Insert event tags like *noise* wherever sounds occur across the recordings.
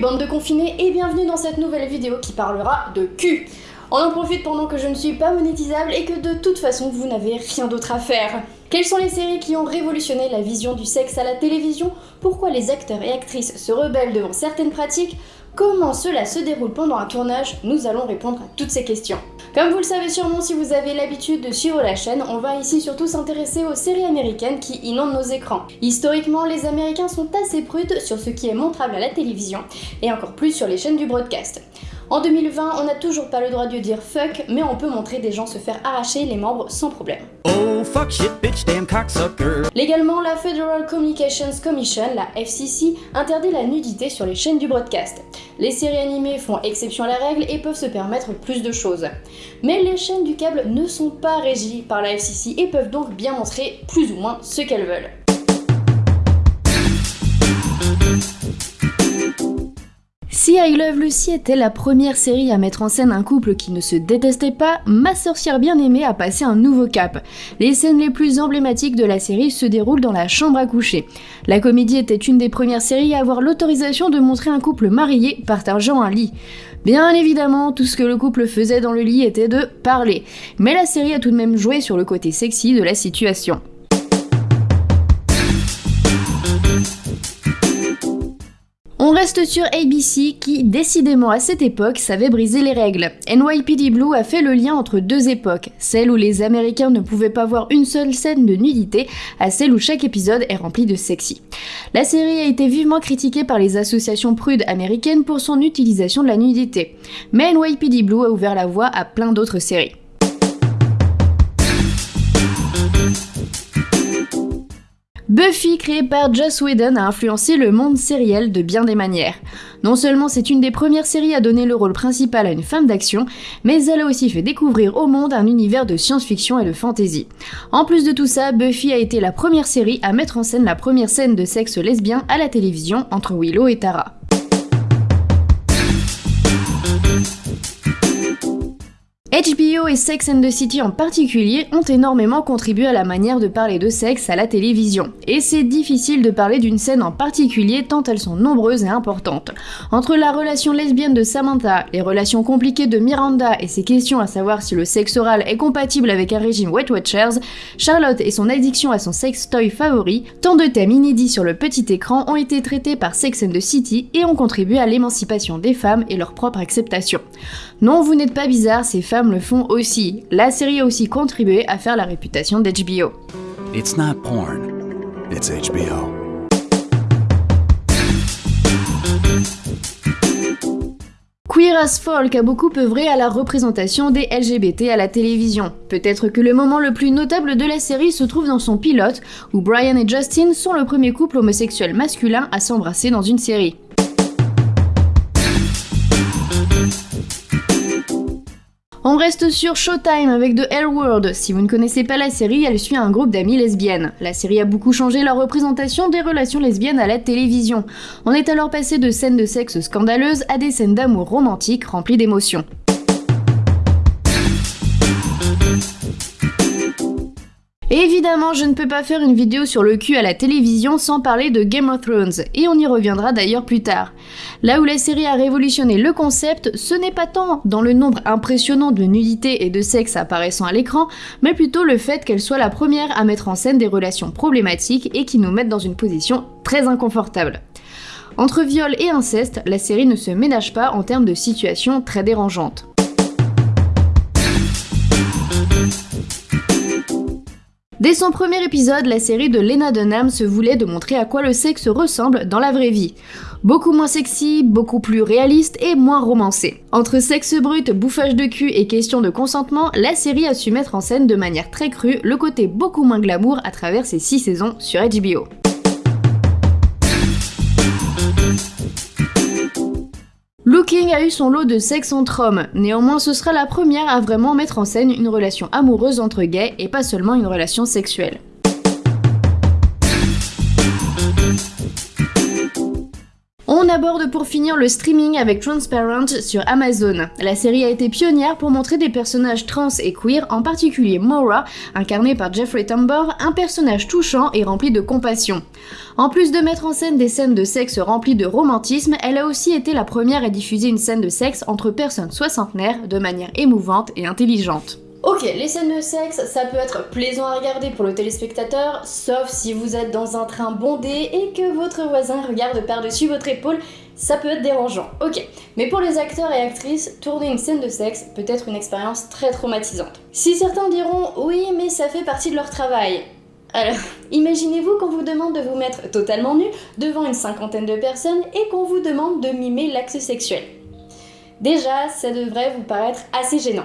Bande de confinés et bienvenue dans cette nouvelle vidéo qui parlera de cul. On en profite pendant que je ne suis pas monétisable et que de toute façon vous n'avez rien d'autre à faire. Quelles sont les séries qui ont révolutionné la vision du sexe à la télévision? Pourquoi les acteurs et actrices se rebellent devant certaines pratiques? Comment cela se déroule pendant un tournage? Nous allons répondre à toutes ces questions. Comme vous le savez sûrement si vous avez l'habitude de suivre la chaîne, on va ici surtout s'intéresser aux séries américaines qui inondent nos écrans. Historiquement, les Américains sont assez prudes sur ce qui est montrable à la télévision, et encore plus sur les chaînes du broadcast. En 2020, on n'a toujours pas le droit de dire fuck, mais on peut montrer des gens se faire arracher les membres sans problème. Oh, fuck shit, bitch, damn cocksucker. Légalement, la Federal Communications Commission, la FCC, interdit la nudité sur les chaînes du broadcast. Les séries animées font exception à la règle et peuvent se permettre plus de choses. Mais les chaînes du câble ne sont pas régies par la FCC et peuvent donc bien montrer plus ou moins ce qu'elles veulent. Si I Love Lucy était la première série à mettre en scène un couple qui ne se détestait pas, Ma sorcière bien-aimée a passé un nouveau cap. Les scènes les plus emblématiques de la série se déroulent dans la chambre à coucher. La comédie était une des premières séries à avoir l'autorisation de montrer un couple marié partageant un lit. Bien évidemment, tout ce que le couple faisait dans le lit était de parler, mais la série a tout de même joué sur le côté sexy de la situation. Reste sur ABC qui, décidément à cette époque, savait briser les règles. NYPD Blue a fait le lien entre deux époques, celle où les Américains ne pouvaient pas voir une seule scène de nudité, à celle où chaque épisode est rempli de sexy. La série a été vivement critiquée par les associations prudes américaines pour son utilisation de la nudité, mais NYPD Blue a ouvert la voie à plein d'autres séries. Buffy, créée par Joss Whedon, a influencé le monde sériel de bien des manières. Non seulement c'est une des premières séries à donner le rôle principal à une femme d'action, mais elle a aussi fait découvrir au monde un univers de science-fiction et de fantasy. En plus de tout ça, Buffy a été la première série à mettre en scène la première scène de sexe lesbien à la télévision entre Willow et Tara. Et Sex and the City en particulier ont énormément contribué à la manière de parler de sexe à la télévision. Et c'est difficile de parler d'une scène en particulier tant elles sont nombreuses et importantes. Entre la relation lesbienne de Samantha, les relations compliquées de Miranda et ses questions à savoir si le sexe oral est compatible avec un régime Weight Watchers, Charlotte et son addiction à son sex toy favori, tant de thèmes inédits sur le petit écran ont été traités par Sex and the City et ont contribué à l'émancipation des femmes et leur propre acceptation. Non, vous n'êtes pas bizarre, ces femmes le font aussi. La série a aussi contribué à faire la réputation d'HBO. It's not porn, it's HBO. Queer as Folk a beaucoup œuvré à la représentation des LGBT à la télévision. Peut-être que le moment le plus notable de la série se trouve dans son pilote, où Brian et Justin sont le premier couple homosexuel masculin à s'embrasser dans une série. On reste sur Showtime avec The L World. Si vous ne connaissez pas la série, elle suit un groupe d'amis lesbiennes. La série a beaucoup changé la représentation des relations lesbiennes à la télévision. On est alors passé de scènes de sexe scandaleuses à des scènes d'amour romantiques remplies d'émotions. Évidemment, je ne peux pas faire une vidéo sur le cul à la télévision sans parler de Game of Thrones, et on y reviendra d'ailleurs plus tard. Là où la série a révolutionné le concept, ce n'est pas tant dans le nombre impressionnant de nudité et de sexe apparaissant à l'écran, mais plutôt le fait qu'elle soit la première à mettre en scène des relations problématiques et qui nous mettent dans une position très inconfortable. Entre viol et inceste, la série ne se ménage pas en termes de situations très dérangeantes. Dès son premier épisode, la série de Lena Dunham se voulait de montrer à quoi le sexe ressemble dans la vraie vie. Beaucoup moins sexy, beaucoup plus réaliste et moins romancé. Entre sexe brut, bouffage de cul et question de consentement, la série a su mettre en scène de manière très crue le côté beaucoup moins glamour à travers ses 6 saisons sur HBO. Looking a eu son lot de sexe entre hommes, néanmoins ce sera la première à vraiment mettre en scène une relation amoureuse entre gays et pas seulement une relation sexuelle. aborde pour finir le streaming avec Transparent sur Amazon. La série a été pionnière pour montrer des personnages trans et queer, en particulier Maura, incarnée par Jeffrey Tambor, un personnage touchant et rempli de compassion. En plus de mettre en scène des scènes de sexe remplies de romantisme, elle a aussi été la première à diffuser une scène de sexe entre personnes soixantenaires de manière émouvante et intelligente. Ok, les scènes de sexe, ça peut être plaisant à regarder pour le téléspectateur, sauf si vous êtes dans un train bondé et que votre voisin regarde par-dessus votre épaule, ça peut être dérangeant. Ok, mais pour les acteurs et actrices, tourner une scène de sexe peut être une expérience très traumatisante. Si certains diront « oui, mais ça fait partie de leur travail euh, », alors, *laughs* imaginez-vous qu'on vous demande de vous mettre totalement nu devant une cinquantaine de personnes et qu'on vous demande de mimer l'axe sexuel. Déjà, ça devrait vous paraître assez gênant.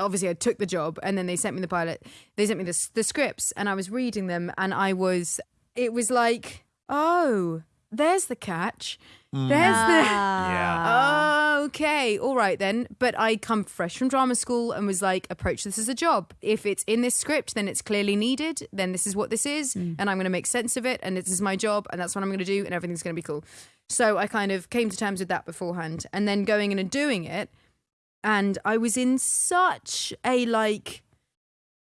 obviously I took the job and then they sent me the pilot. They sent me the, the scripts and I was reading them and I was, it was like, oh, there's the catch. Mm. There's the. Ah. Yeah. Oh, *laughs* okay. All right then. But I come fresh from drama school and was like, approach this as a job. If it's in this script, then it's clearly needed. Then this is what this is. Mm. And I'm going to make sense of it. And this is my job. And that's what I'm going to do. And everything's going to be cool. So I kind of came to terms with that beforehand. And then going in and doing it. And I was in such a like,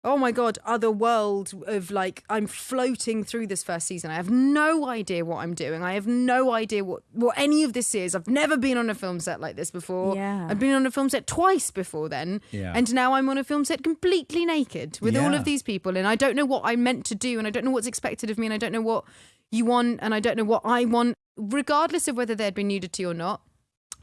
oh my god, other world of like I'm floating through this first season. I have no idea what I'm doing. I have no idea what what any of this is. I've never been on a film set like this before. Yeah. I've been on a film set twice before then. Yeah. And now I'm on a film set completely naked with all of these people and I don't know what I'm meant to do and I don't know what's expected of me and I don't know what you want and I don't know what I want regardless of whether there'd been nudity or not.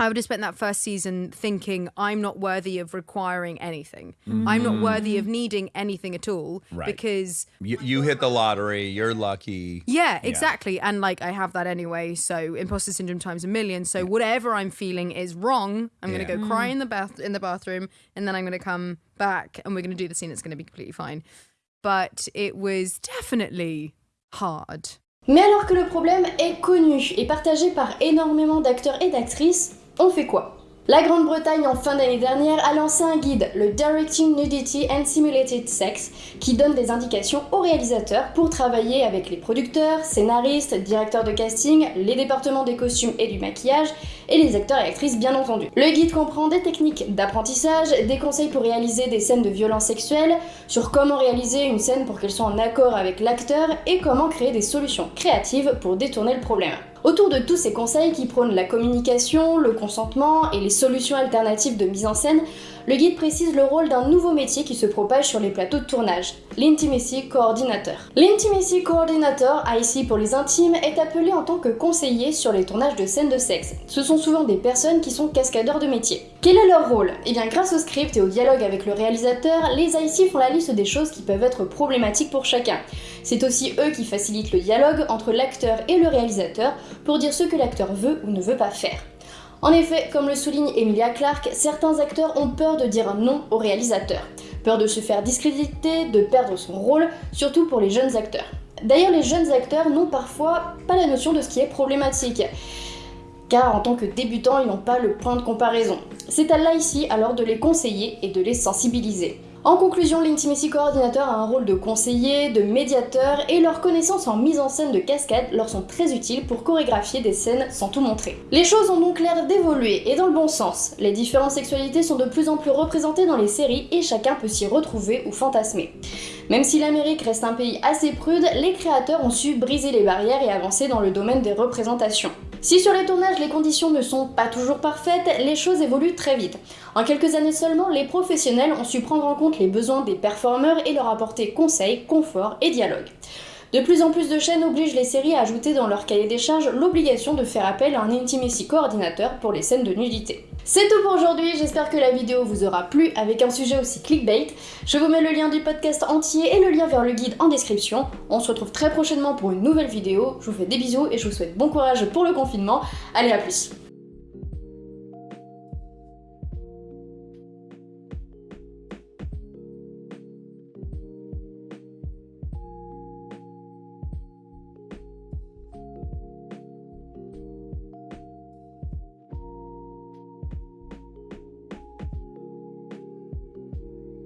I would have spent that first season thinking I'm not worthy of requiring anything. I'm not mm-hmm. worthy of needing anything at all Right. because You, you hit the lottery. You're lucky. yeah, exactly. And like I have that anyway, so imposter syndrome times a million. So whatever I'm feeling is wrong. I'm going to Yeah. go cry mm. in the bath in the bathroom and then I'm going to come back and we're going to do the scene it's going to be completely fine. But it was definitely hard. Mais alors que le problème est connu et partagé par énormément d'acteurs et d'actrices, on fait quoi? La Grande-Bretagne, en fin d'année dernière, a lancé un guide, le Directing Nudity and Simulated Sex, qui donne des indications aux réalisateurs pour travailler avec les producteurs, scénaristes, directeurs de casting, les départements des costumes et du maquillage, et les acteurs et actrices bien entendu. Le guide comprend des techniques d'apprentissage, des conseils pour réaliser des scènes de violence sexuelle, sur comment réaliser une scène pour qu'elle soit en accord avec l'acteur et comment créer des solutions créatives pour détourner le problème. Autour de tous ces conseils qui prônent la communication, le consentement et les solutions alternatives de mise en scène, le guide précise le rôle d'un nouveau métier qui se propage sur les plateaux de tournage, l'intimacy coordinator. L'intimacy coordinator, IC pour les intimes, est appelé en tant que conseiller sur les tournages de scènes de sexe. Ce sont souvent des personnes qui sont cascadeurs de métier. Quel est leur rôle? Eh bien grâce au script et au dialogue avec le réalisateur, les IC font la liste des choses qui peuvent être problématiques pour chacun. C'est aussi eux qui facilitent le dialogue entre l'acteur et le réalisateur pour dire ce que l'acteur veut ou ne veut pas faire. En effet, comme le souligne Emilia Clarke, certains acteurs ont peur de dire non au réalisateur, peur de se faire discréditer, de perdre son rôle, surtout pour les jeunes acteurs. D'ailleurs, les jeunes acteurs n'ont parfois pas la notion de ce qui est problématique, car en tant que débutants, ils n'ont pas le point de comparaison. C'est à l'IC alors de les conseiller et de les sensibiliser. En conclusion, l'Intimacy Coordinator a un rôle de conseiller, de médiateur, et leurs connaissances en mise en scène de cascade leur sont très utiles pour chorégraphier des scènes sans tout montrer. Les choses ont donc l'air d'évoluer, et dans le bon sens. Les différentes sexualités sont de plus en plus représentées dans les séries, et chacun peut s'y retrouver ou fantasmer. Même si l'Amérique reste un pays assez prude, les créateurs ont su briser les barrières et avancer dans le domaine des représentations. Si sur les tournages les conditions ne sont pas toujours parfaites, les choses évoluent très vite. En quelques années seulement, les professionnels ont su prendre en compte les besoins des performeurs et leur apporter conseils, confort et dialogue. De plus en plus de chaînes obligent les séries à ajouter dans leur cahier des charges l'obligation de faire appel à un intimacy coordinateur pour les scènes de nudité. C'est tout pour aujourd'hui, j'espère que la vidéo vous aura plu avec un sujet aussi clickbait. Je vous mets le lien du podcast entier et le lien vers le guide en description. On se retrouve très prochainement pour une nouvelle vidéo. Je vous fais des bisous et je vous souhaite bon courage pour le confinement. Allez à plus